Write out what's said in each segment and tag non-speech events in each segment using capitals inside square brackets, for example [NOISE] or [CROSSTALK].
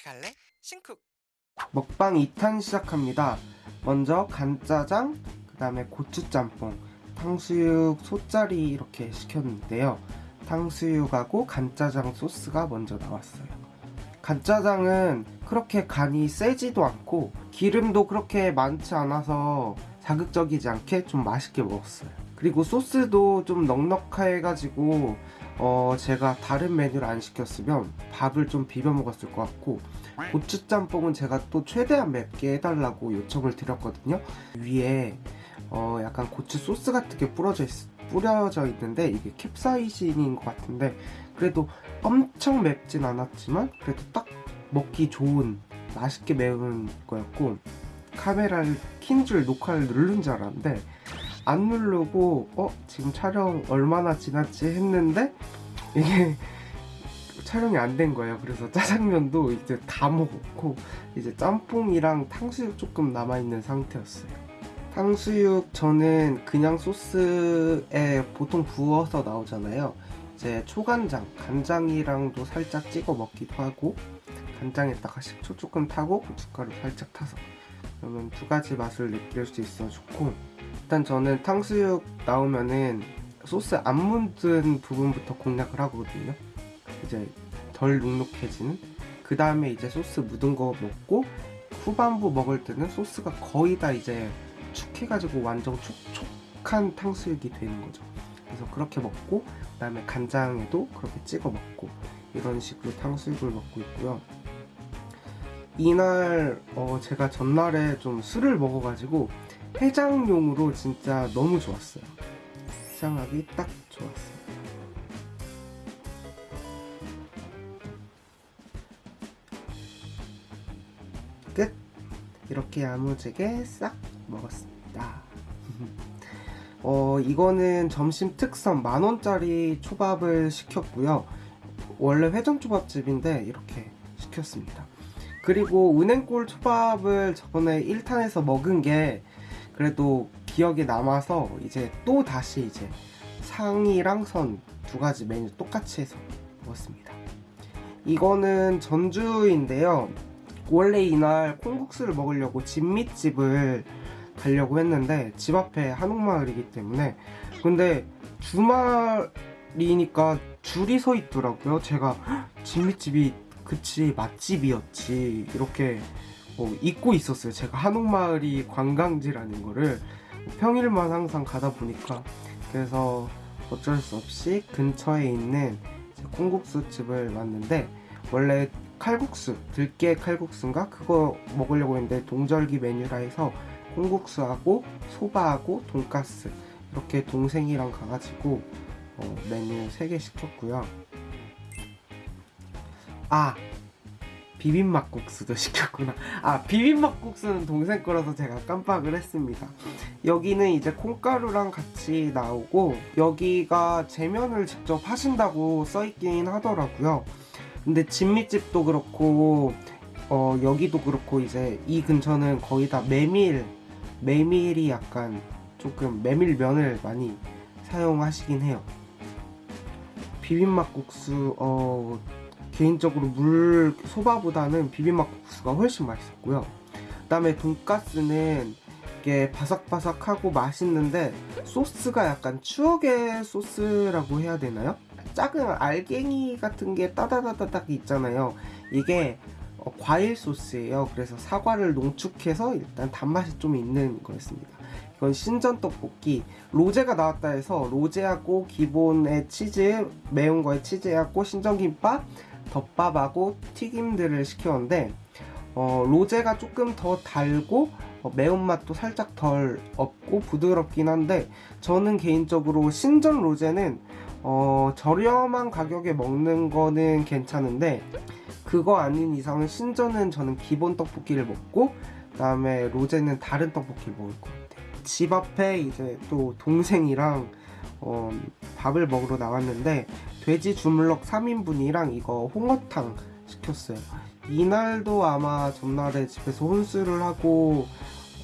같이 갈래? 신쿡 먹방 2탄 시작합니다. 먼저 간짜장, 그 다음에 고추짬뽕, 탕수육 소짜리 이렇게 시켰는데요. 탕수육하고 간짜장 소스가 먼저 나왔어요. 간짜장은 그렇게 간이 세지도 않고 기름도 그렇게 많지 않아서 자극적이지 않게 좀 맛있게 먹었어요. 그리고 소스도 좀 넉넉해가지고 어 제가 다른 메뉴를 안 시켰으면 밥을 좀 비벼 먹었을 것 같고 고추짬뽕은 제가 또 최대한 맵게 해달라고 요청을 드렸거든요. 위에 어 약간 고추 소스 같은 게 뿌려져 있, 뿌려져 있는데 이게 캡사이신인 것 같은데 그래도 엄청 맵진 않았지만 그래도 딱 먹기 좋은 맛있게 매운 거였고 카메라를 킨 줄 녹화를 누른 줄 알았는데 안 누르고 어 지금 촬영 얼마나 지났지 했는데 이게 촬영이 안 된 거예요. 그래서 짜장면도 이제 다 먹었고 이제 짬뽕이랑 탕수육 조금 남아 있는 상태였어요. 탕수육 저는 그냥 소스에 보통 부어서 나오잖아요. 이제 초간장, 간장이랑도 살짝 찍어 먹기도 하고 간장에다가 식초 조금 타고 고춧가루 살짝 타서 그러면 두 가지 맛을 느낄 수 있어 좋고 일단 저는 탕수육 나오면은 소스 안 묻은 부분부터 공략을 하거든요. 이제 덜 눅눅해지는 그 다음에 이제 소스 묻은 거 먹고 후반부 먹을 때는 소스가 거의 다 이제 축해가지고 완전 촉촉한 탕수육이 되는 거죠. 그래서 그렇게 먹고 그 다음에 간장에도 그렇게 찍어 먹고 이런 식으로 탕수육을 먹고 있고요. 이날 어 제가 전날에 좀 술을 먹어가지고 해장용으로 진짜 너무 좋았어요. 해장하기 딱 좋았어요. 끝! 이렇게 야무지게 싹 먹었습니다. [LAUGHS] 어, 이거는 점심 특선 만원짜리 초밥을 시켰고요. 원래 회전 초밥집인데 이렇게 시켰습니다. 그리고 은행골 초밥을 저번에 1탄에서 먹은 게 그래도 기억에 남아서 이제 또 다시 이제 상이랑 선 두 가지 메뉴 똑같이 해서 먹었습니다. 이거는 전주인데요. 원래 이날 콩국수를 먹으려고 진미집을 가려고 했는데 집 앞에 한옥마을이기 때문에 근데 주말이니까 줄이 서 있더라고요. 제가 진미집이 그치 맛집이었지. 이렇게 어, 잊고 있었어요. 제가 한옥마을이 관광지라는 거를 평일만 항상 가다 보니까. 그래서 어쩔 수 없이 근처에 있는 콩국수 집을 왔는데 원래 칼국수 들깨 칼국수인가? 그거 먹으려고 했는데 동절기 메뉴라 해서 콩국수하고 소바하고 돈가스 이렇게 동생이랑 가가지고 어, 메뉴 3개 시켰고요 아 비빔막국수도 [LAUGHS] 시켰구나. 아 비빔막국수는 동생 거라서 제가 깜빡을 했습니다. 여기는 이제 콩가루랑 같이 나오고 여기가 재면을 직접 하신다고 써있긴 하더라고요. 근데 진미집도 그렇고 어 여기도 그렇고 이제 이 근처는 거의 다 메밀 메밀이 약간 조금 메밀면을 많이 사용하시긴 해요. 비빔막국수 어 개인적으로 물 소바보다는 비빔막국수가 훨씬 맛있었고요. 그 다음에 돈가스는 이게 바삭바삭하고 맛있는데 소스가 약간 추억의 소스라고 해야 되나요? 작은 알갱이 같은 게 따다다다닥 있잖아요. 이게 어, 과일 소스예요. 그래서 사과를 농축해서 일단 단맛이 좀 있는 거였습니다. 이건 신전 떡볶이. 로제가 나왔다 해서 로제하고 기본의 치즈 매운 거에 치즈하고 신전 김밥 덮밥하고 튀김들을 시켰는데 어, 로제가 조금 더 달고 어, 매운맛도 살짝 덜 없고 부드럽긴 한데 저는 개인적으로 신전 로제는 어, 저렴한 가격에 먹는 거는 괜찮은데 그거 아닌 이상은 신전은 저는 기본 떡볶이를 먹고 그 다음에 로제는 다른 떡볶이를 먹을 것 같아요. 집 앞에 이제 또 동생이랑 어, 밥을 먹으러 나왔는데 돼지 주물럭 3인분이랑 이거 홍어탕 시켰어요. 이날도 아마 전날에 집에서 혼술을 하고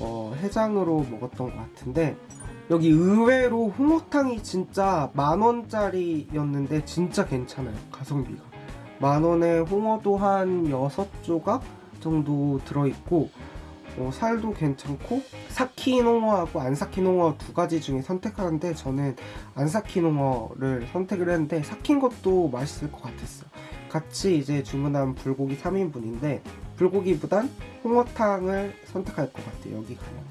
어, 해장으로 먹었던 것 같은데 여기 의외로 홍어탕이 진짜 만원짜리였는데 진짜 괜찮아요 가성비가. 만 원에 홍어도 한 6조각 정도 들어있고 어, 살도 괜찮고 삭힌 홍어하고 안 삭힌 홍어 두 가지 중에 선택하는데 저는 안 삭힌 홍어를 선택을 했는데 삭힌 것도 맛있을 것 같았어요. 같이 이제 주문한 불고기 3인분인데 불고기보단 홍어탕을 선택할 것 같아요. 여기 가면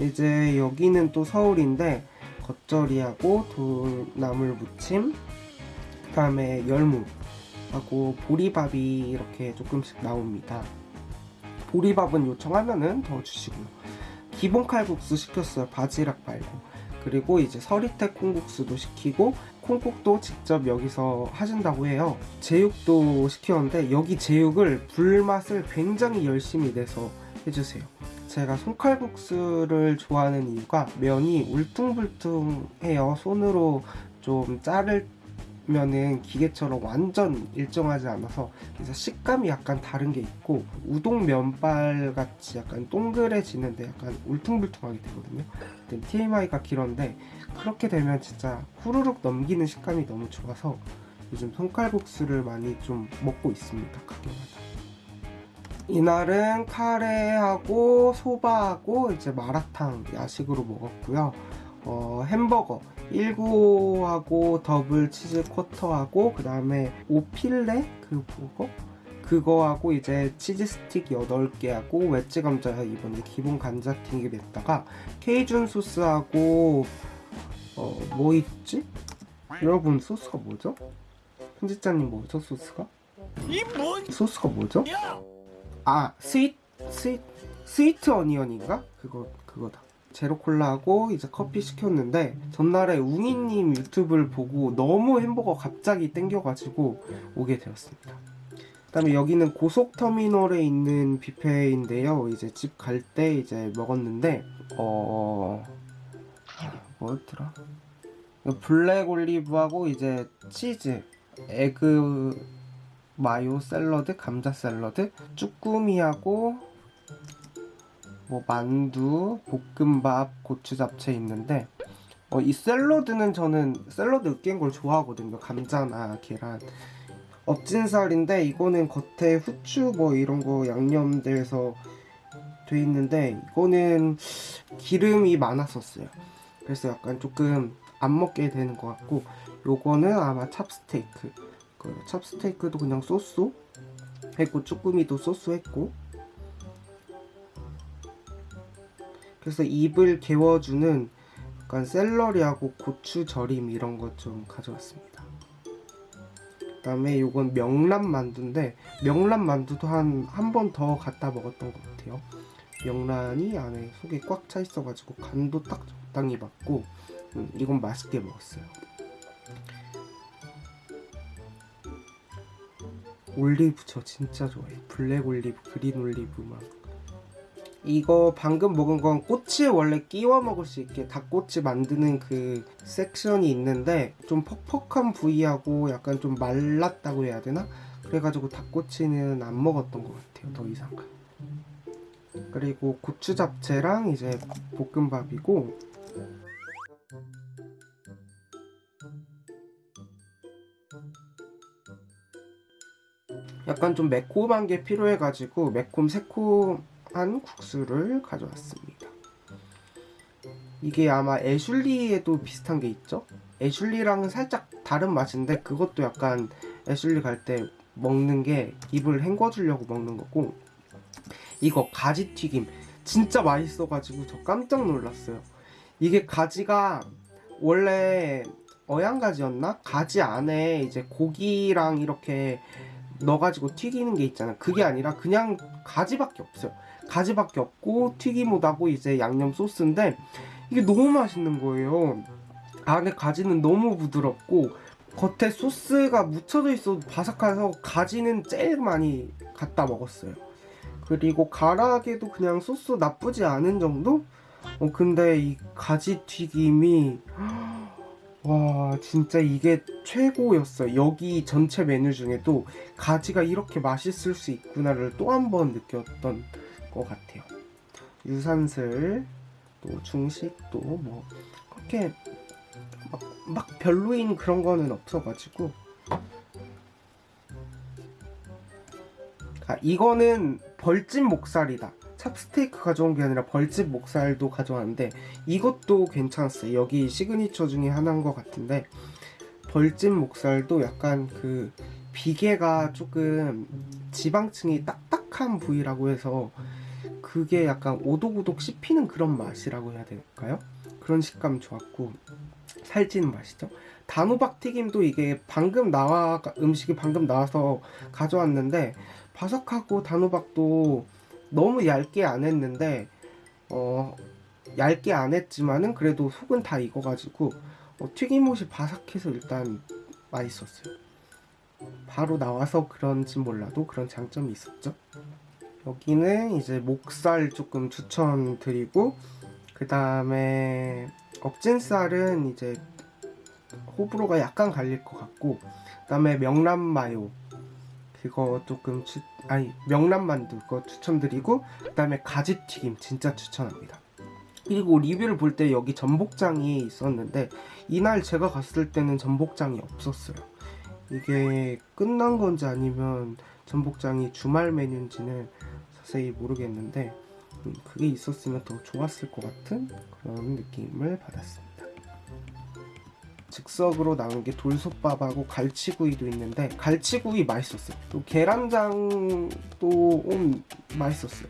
이제 여기는 또 서울인데 겉절이하고 돌나물 무침 그 다음에 열무하고 보리밥이 이렇게 조금씩 나옵니다. 보리밥은 요청하면은 더 주시고요. 기본 칼국수 시켰어요. 바지락 말고. 그리고 이제 서리태 콩국수도 시키고 콩국도 직접 여기서 하신다고 해요. 제육도 시켰는데 여기 제육을 불맛을 굉장히 열심히 내서 해주세요. 제가 손칼국수를 좋아하는 이유가 면이 울퉁불퉁해요. 손으로 좀 자르 면은 기계처럼 완전 일정하지 않아서 그래서 식감이 약간 다른 게 있고 우동 면발 같이 약간 동그래지는데 약간 울퉁불퉁하게 되거든요. TMI가 길었는데 그렇게 되면 진짜 후루룩 넘기는 식감이 너무 좋아서 요즘 손칼국수를 많이 좀 먹고 있습니다. 가게마다. 이날은 카레하고 소바하고 이제 마라탕 야식으로 먹었고요. 어, 햄버거 19하고 더블 치즈 쿼터하고 그 다음에 오필레 그 버거 그거하고 이제 치즈 스틱 8개하고 웨지 감자 이번에 기본 감자 튀김 냈다가 케이준 소스하고 어 뭐 있지? 여러분 소스가 뭐죠? 편집자님 뭐죠 소스가? 소스가 뭐죠? 아 스윗 스윗 스위트 어니언인가? 그거 그거다. 제로 콜라하고 이제 커피 시켰는데 전날에 웅이님 유튜브를 보고 너무 햄버거 갑자기 땡겨가지고 오게 되었습니다. 그 다음에 여기는 고속터미널에 있는 뷔페인데요. 이제 집 갈 때 이제 먹었는데 어 뭐였더라? black 올리브하고 이제 치즈, egg mayo 샐러드, 감자 샐러드, 쭈꾸미하고 뭐 만두, 볶음밥, 고추 잡채 있는데 어, 이 샐러드는 저는 샐러드 으깬 걸 좋아하거든요. 감자나 계란. 업진살인데 이거는 겉에 후추 뭐 이런 거 양념돼서 돼 있는데 이거는 기름이 많았었어요. 그래서 약간 조금 안 먹게 되는 것 같고 요거는 아마 찹스테이크 그 찹스테이크도 그냥 소스 했고 쭈꾸미도 소스 했고 그래서 입을 개워주는 약간 샐러리하고 고추 절임 이런 것 좀 가져왔습니다. 그 다음에 요건 명란 만두인데 명란 만두도 한 한 번 더 갖다 먹었던 것 같아요. 명란이 안에 속에 꽉 차 있어가지고 간도 딱 적당히 맞고 음, 이건 맛있게 먹었어요. 올리브 저 진짜 좋아해. black 올리브, green 올리브 막. 이거 방금 먹은 건 꼬치에 원래 끼워 먹을 수 있게 닭꼬치 만드는 그 section이 있는데 좀 퍽퍽한 부위하고 약간 좀 말랐다고 해야 되나? 그래가지고 닭꼬치는 안 먹었던 것 같아요. 더 이상. 그리고 고추 잡채랑 이제 볶음밥이고 약간 좀 매콤한 게 필요해가지고 매콤 새콤 한 국수를 가져왔습니다. 이게 아마 애슐리에도 비슷한 게 있죠? 애슐리랑은 살짝 다른 맛인데 그것도 약간 애슐리 갈 때 먹는 게 입을 헹궈주려고 먹는 거고 이거 가지 튀김 진짜 맛있어가지고 저 깜짝 놀랐어요. 이게 가지가 원래 어양가지였나? 가지 안에 이제 고기랑 이렇게 넣어가지고 튀기는 게 있잖아. 그게 아니라 그냥 가지밖에 없어요. 가지밖에 없고 튀김옷하고 이제 양념 소스인데 이게 너무 맛있는 거예요. 안에 가지는 너무 부드럽고 겉에 소스가 묻혀져 있어도 바삭해서 가지는 제일 많이 갖다 먹었어요. 그리고 가라아게도 그냥 소스 나쁘지 않은 정도? 어 근데 이 가지 튀김이 와 진짜 이게 최고였어요 여기 전체 메뉴 중에도 가지가 이렇게 맛있을 수 있구나를 또 한 번 느꼈던 것 같아요 유산슬 또 중식도 뭐 그렇게 막, 막 별로인 그런 거는 없어가지고 아, 이거는 벌집 목살이다. 찹스테이크 가져온 게 아니라 벌집 목살도 가져왔는데 이것도 괜찮았어요. 여기 시그니처 중에 하나인 것 같은데 벌집 목살도 약간 그 비계가 조금 지방층이 딱딱한 부위라고 해서 그게 약간 오독오독 씹히는 그런 맛이라고 해야 될까요? 그런 식감 좋았고 살찌는 맛이죠. 단호박 튀김도 이게 방금 나와 음식이 방금 나와서 가져왔는데 바삭하고 단호박도 너무 얇게 안 했는데 어 얇게 안 했지만은 그래도 속은 다 익어가지고 어, 튀김옷이 바삭해서 일단 맛있었어요. 바로 나와서 그런지 몰라도 그런 장점이 있었죠. 여기는 이제 목살 조금 추천드리고 그 다음에 억진살은 이제 호불호가 약간 갈릴 것 같고 그 다음에 명란 마요 그거 조금 추 아니 명란 만두 그거 추천드리고 그 다음에 가지튀김 진짜 추천합니다. 그리고 리뷰를 볼 때 여기 전복장이 있었는데 이날 제가 갔을 때는 전복장이 없었어요. 이게 끝난 건지 아니면 전복장이 주말 메뉴인지는 자세히 모르겠는데 음, 그게 있었으면 더 좋았을 것 같은 그런 느낌을 받았습니다. 즉석으로 나온 게 돌솥밥하고 갈치구이도 있는데 갈치구이 맛있었어요. 또 계란장도 음, 맛있었어요.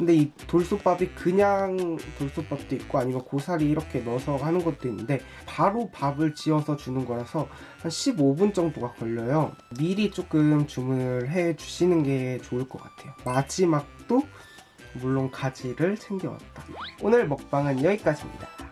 근데 이 돌솥밥이 그냥 돌솥밥도 있고 아니면 고사리 이렇게 넣어서 하는 것도 있는데 바로 밥을 지어서 주는 거라서 한 15분 정도가 걸려요. 미리 조금 주문을 해 주시는 게 좋을 것 같아요. 마지막도 물론 가지를 챙겨왔다. 오늘 먹방은 여기까지입니다.